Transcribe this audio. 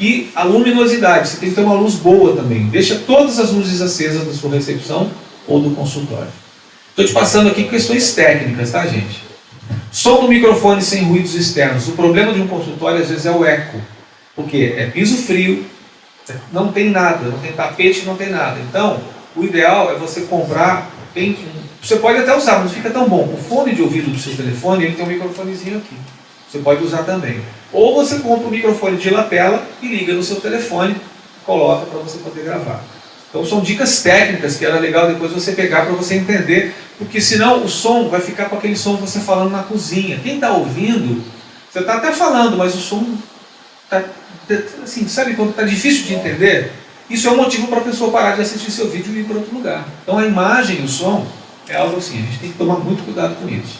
E a luminosidade, você tem que ter uma luz boa também. Deixa todas as luzes acesas da sua recepção ou do consultório. Estou te passando aqui questões técnicas, tá gente? Som do microfone sem ruídos externos. O problema de um consultório às vezes é o eco. Porque é piso frio, não tem nada, não tem tapete, não tem nada. Então, o ideal é você comprar, tem, você pode até usar, mas fica tão bom. O fone de ouvido do seu telefone, ele tem um microfonezinho aqui. Você pode usar também. Ou você compra um microfone de lapela e liga no seu telefone, coloca para você poder gravar. Então são dicas técnicas que era legal depois você pegar para você entender, porque senão o som vai ficar com aquele som que você falando na cozinha. Quem está ouvindo, você está até falando, mas o som está, assim, sabe quando está difícil de entender? Isso é um motivo para a pessoa parar de assistir seu vídeo e ir para outro lugar. Então a imagem o som é algo assim, a gente tem que tomar muito cuidado com isso.